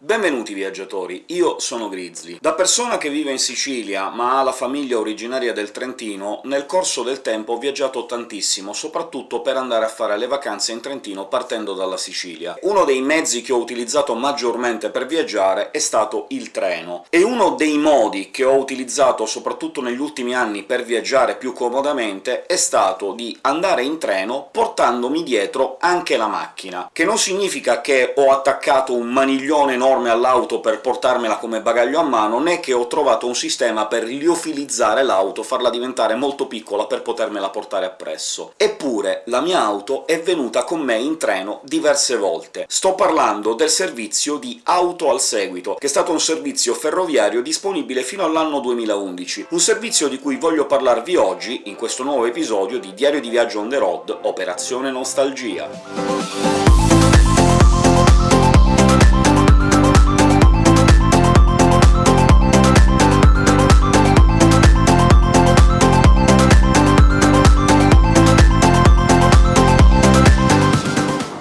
Benvenuti viaggiatori, io sono Grizzly. Da persona che vive in Sicilia, ma ha la famiglia originaria del Trentino, nel corso del tempo ho viaggiato tantissimo, soprattutto per andare a fare le vacanze in Trentino partendo dalla Sicilia. Uno dei mezzi che ho utilizzato maggiormente per viaggiare è stato il treno, e uno dei modi che ho utilizzato soprattutto negli ultimi anni per viaggiare più comodamente è stato di andare in treno portandomi dietro anche la macchina, che non significa che ho attaccato un maniglione enorme enorme all'auto per portarmela come bagaglio a mano, né che ho trovato un sistema per liofilizzare l'auto, farla diventare molto piccola per potermela portare appresso. Eppure la mia auto è venuta con me in treno diverse volte. Sto parlando del servizio di Auto al Seguito, che è stato un servizio ferroviario disponibile fino all'anno 2011, un servizio di cui voglio parlarvi oggi, in questo nuovo episodio di Diario di Viaggio on the road, Operazione Nostalgia.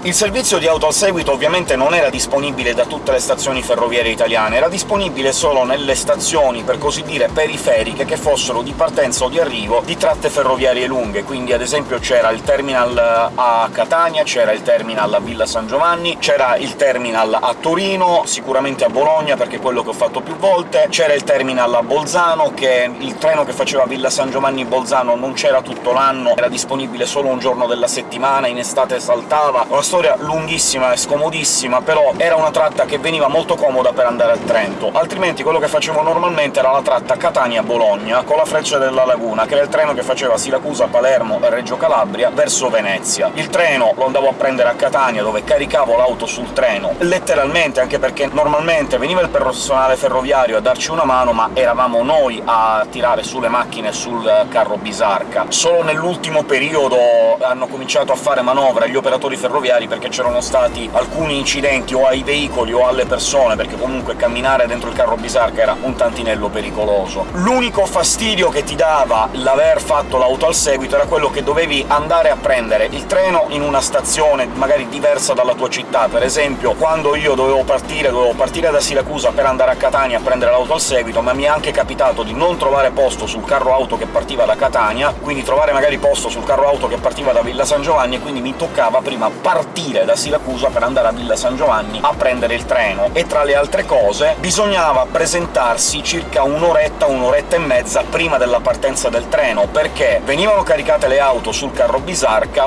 Il servizio di auto al seguito ovviamente non era disponibile da tutte le stazioni ferroviarie italiane, era disponibile solo nelle stazioni, per così dire, periferiche che fossero di partenza o di arrivo di tratte ferroviarie lunghe, quindi ad esempio c'era il terminal a Catania, c'era il terminal a Villa San Giovanni, c'era il terminal a Torino, sicuramente a Bologna, perché è quello che ho fatto più volte, c'era il terminal a Bolzano, che il treno che faceva Villa San Giovanni-Bolzano non c'era tutto l'anno, era disponibile solo un giorno della settimana, in estate saltava, una storia storia lunghissima e scomodissima, però era una tratta che veniva molto comoda per andare a Trento, altrimenti quello che facevo normalmente era la tratta Catania-Bologna, con la Freccia della Laguna, che era il treno che faceva Siracusa-Palermo e Reggio Calabria verso Venezia. Il treno lo andavo a prendere a Catania, dove caricavo l'auto sul treno, letteralmente, anche perché normalmente veniva il personale ferroviario a darci una mano, ma eravamo noi a tirare sulle macchine sul carro bisarca. Solo nell'ultimo periodo hanno cominciato a fare manovra gli operatori ferroviari perché c'erano stati alcuni incidenti o ai veicoli o alle persone, perché comunque camminare dentro il carro bisarca era un tantinello pericoloso. L'unico fastidio che ti dava l'aver fatto l'auto al seguito era quello che dovevi andare a prendere il treno in una stazione magari diversa dalla tua città. Per esempio, quando io dovevo partire, dovevo partire da Siracusa per andare a Catania a prendere l'auto al seguito, ma mi è anche capitato di non trovare posto sul carro auto che partiva da Catania, quindi trovare magari posto sul carro auto che partiva da Villa San Giovanni, e quindi mi toccava prima partire partire da Siracusa per andare a Villa San Giovanni a prendere il treno, e tra le altre cose bisognava presentarsi circa un'oretta, un'oretta e mezza prima della partenza del treno, perché venivano caricate le auto sul carro bisarca...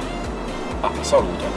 Ah, salute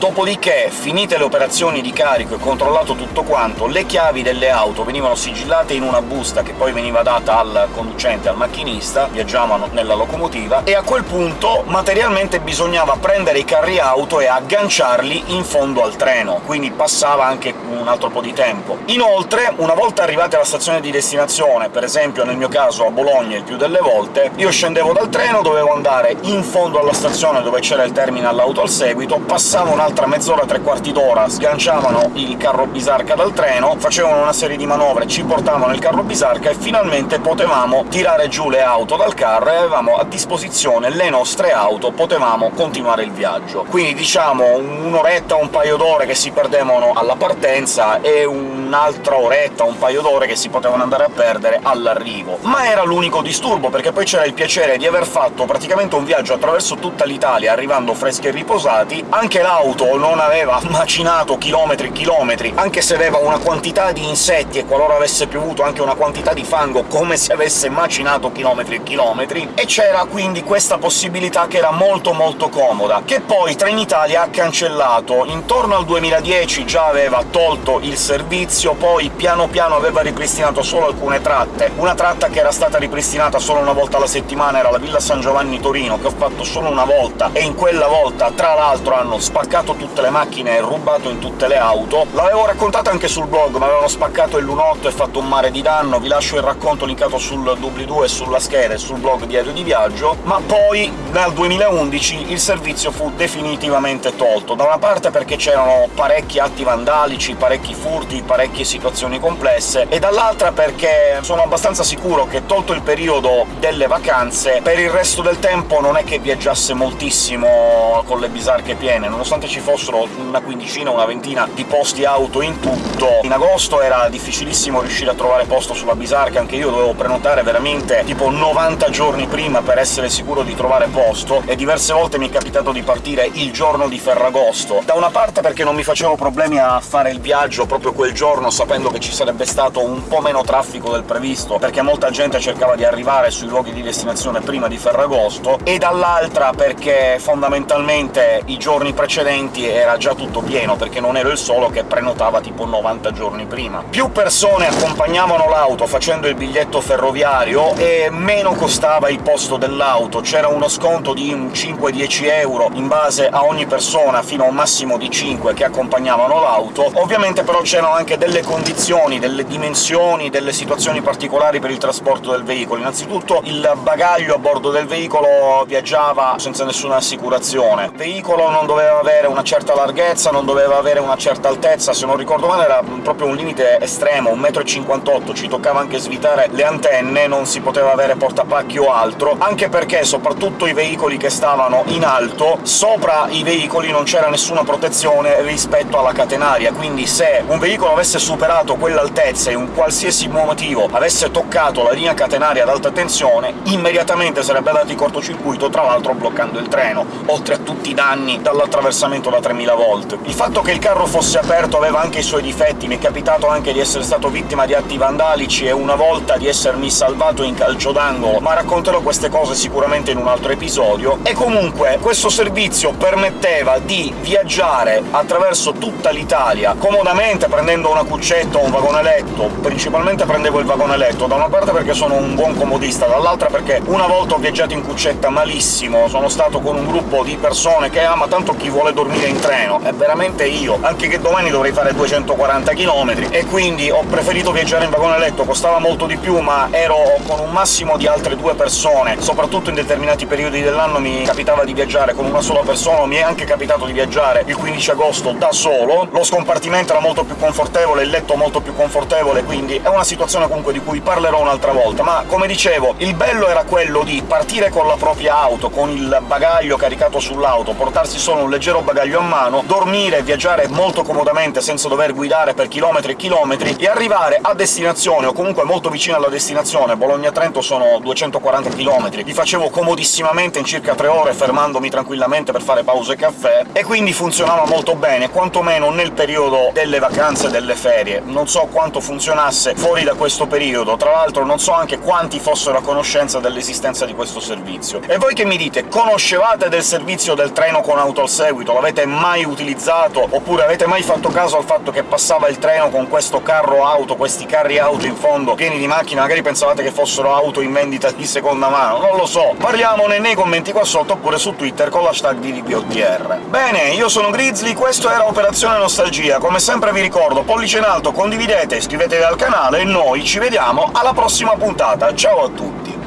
Dopodiché, finite le operazioni di carico e controllato tutto quanto, le chiavi delle auto venivano sigillate in una busta che poi veniva data al conducente, al macchinista, viaggiavano nella locomotiva, e a quel punto materialmente bisognava prendere i carri auto e agganciarli in fondo al treno, quindi passava anche un altro po' di tempo. Inoltre, una volta arrivati alla stazione di destinazione, per esempio nel mio caso a Bologna il più delle volte, io scendevo dal treno, dovevo andare in fondo alla stazione dove c'era il terminal auto al seguito, passavo un un'altra mezz'ora, tre quarti d'ora, sganciavano il carro bisarca dal treno, facevano una serie di manovre, ci portavano il carro bisarca e finalmente potevamo tirare giù le auto dal carro e avevamo a disposizione le nostre auto, potevamo continuare il viaggio. Quindi diciamo un'oretta, un paio d'ore che si perdevano alla partenza e un'altra oretta, un paio d'ore che si potevano andare a perdere all'arrivo. Ma era l'unico disturbo, perché poi c'era il piacere di aver fatto praticamente un viaggio attraverso tutta l'Italia, arrivando freschi e riposati, anche l'auto auto non aveva macinato chilometri e chilometri, anche se aveva una quantità di insetti e qualora avesse piovuto anche una quantità di fango, come se avesse macinato chilometri e chilometri, e c'era quindi questa possibilità che era molto molto comoda, che poi Trenitalia ha cancellato. Intorno al 2010 già aveva tolto il servizio, poi piano piano aveva ripristinato solo alcune tratte. Una tratta che era stata ripristinata solo una volta alla settimana era la Villa San Giovanni Torino, che ho fatto solo una volta, e in quella volta, tra l'altro, hanno spaccato spaccato tutte le macchine e rubato in tutte le auto. L'avevo raccontato anche sul blog, ma avevano spaccato il lunotto e fatto un mare di danno, vi lascio il racconto linkato sul doobly-doo e sulla scheda e sul blog Diario di Viaggio, ma poi nel 2011 il servizio fu definitivamente tolto, da una parte perché c'erano parecchi atti vandalici, parecchi furti, parecchie situazioni complesse, e dall'altra perché sono abbastanza sicuro che, tolto il periodo delle vacanze, per il resto del tempo non è che viaggiasse moltissimo con le bisarche piene, nonostante ci fossero una quindicina, una ventina di posti auto in tutto. In agosto era difficilissimo riuscire a trovare posto sulla Bisarca, anche io dovevo prenotare veramente tipo 90 giorni prima per essere sicuro di trovare posto, e diverse volte mi è capitato di partire il giorno di Ferragosto. Da una parte perché non mi facevo problemi a fare il viaggio proprio quel giorno, sapendo che ci sarebbe stato un po' meno traffico del previsto, perché molta gente cercava di arrivare sui luoghi di destinazione prima di Ferragosto, e dall'altra perché fondamentalmente i giorni precedenti era già tutto pieno, perché non ero il solo che prenotava tipo 90 giorni prima. Più persone accompagnavano l'auto facendo il biglietto ferroviario, e meno costava il posto dell'auto. C'era uno sconto di 5-10 euro in base a ogni persona, fino a un massimo di 5 che accompagnavano l'auto. Ovviamente però c'erano anche delle condizioni, delle dimensioni, delle situazioni particolari per il trasporto del veicolo. Innanzitutto il bagaglio a bordo del veicolo viaggiava senza nessuna assicurazione. Il veicolo non doveva avere una certa larghezza, non doveva avere una certa altezza, se non ricordo male era proprio un limite estremo, 1,58 m, ci toccava anche svitare le antenne, non si poteva avere portapacchi o altro, anche perché soprattutto i veicoli che stavano in alto, sopra i veicoli non c'era nessuna protezione rispetto alla catenaria, quindi se un veicolo avesse superato quell'altezza e un qualsiasi motivo avesse toccato la linea catenaria ad alta tensione, immediatamente sarebbe dato in cortocircuito, tra l'altro bloccando il treno, oltre a tutti i danni dall'attraversamento da 3000 volt. Il fatto che il carro fosse aperto aveva anche i suoi difetti, mi è capitato anche di essere stato vittima di atti vandalici e una volta di essermi salvato in calcio d'angolo, ma racconterò queste cose sicuramente in un altro episodio. E comunque questo servizio permetteva di viaggiare attraverso tutta l'Italia comodamente, prendendo una cuccetta o un vagone letto. Principalmente prendevo il vagone letto, da una parte perché sono un buon comodista, dall'altra perché una volta ho viaggiato in cuccetta malissimo, sono stato con un gruppo di persone che «Ah, ma tanto chi vuole dormire in treno?» è veramente io, anche che domani dovrei fare 240 km, e quindi ho preferito viaggiare in vagone letto, costava molto di più, ma ero con un massimo di altre due persone, soprattutto in determinati periodi dell'anno mi capitava di viaggiare con una sola persona, mi è anche capitato di viaggiare il 15 agosto da solo, lo scompartimento era molto più confortevole, il letto molto più confortevole, quindi è una situazione comunque di cui parlerò un'altra volta, ma come dicevo, il bello era quello di partire con la propria auto, con il bagaglio caricato sull'auto, portarsi solo un leggero bagaglio a mano, dormire e viaggiare molto comodamente senza dover guidare per chilometri e chilometri, e arrivare a destinazione, o comunque molto vicino alla destinazione, Bologna-Trento sono 240 km, li facevo comodissimamente in circa tre ore, fermandomi tranquillamente per fare pause e caffè, e quindi funzionava molto bene, quantomeno nel periodo delle vacanze e delle ferie. Non so quanto funzionasse fuori da questo periodo, tra l'altro non so anche quanti fossero a conoscenza dell'esistenza di questo servizio. E voi che mi dite, conoscevate del servizio del treno con auto al seguito? L'avete mai utilizzato? Oppure avete mai fatto caso al fatto che passava il treno con questo carro auto, questi carri auto in fondo, pieni di macchine, magari pensavate che fossero auto in vendita di seconda mano? Non lo so, parliamone nei commenti qua sotto, oppure su Twitter con l'hashtag DDPOTR. Bene, io sono Grizzly, questo era Operazione Nostalgia, come sempre vi ricordo, pollice in alto, condividete, iscrivetevi al canale e noi ci vediamo alla prossima puntata, ciao a tutti!